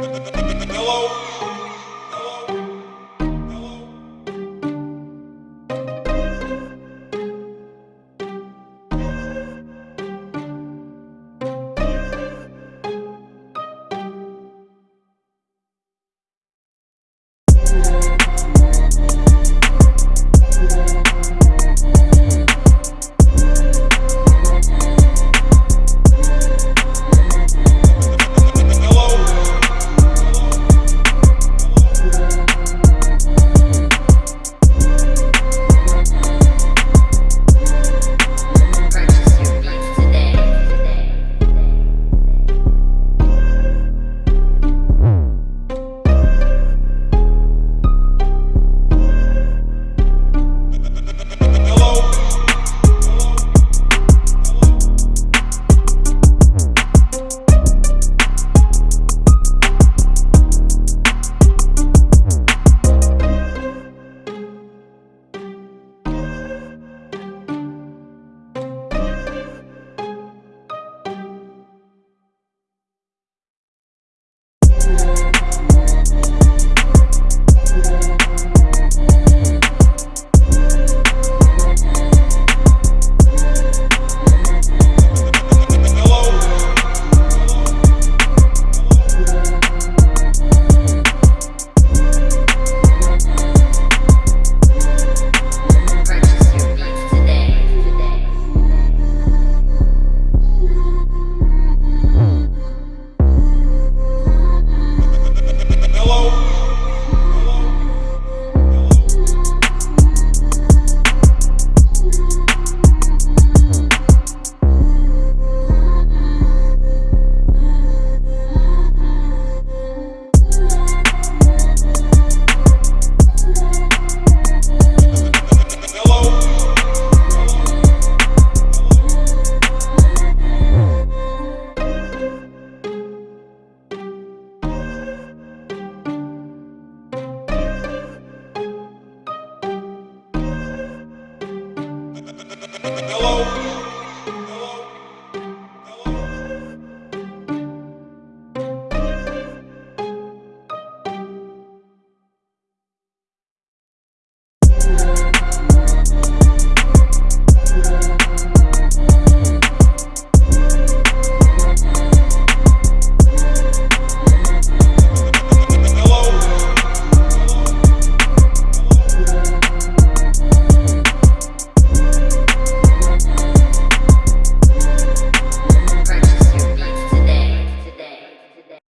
Hello?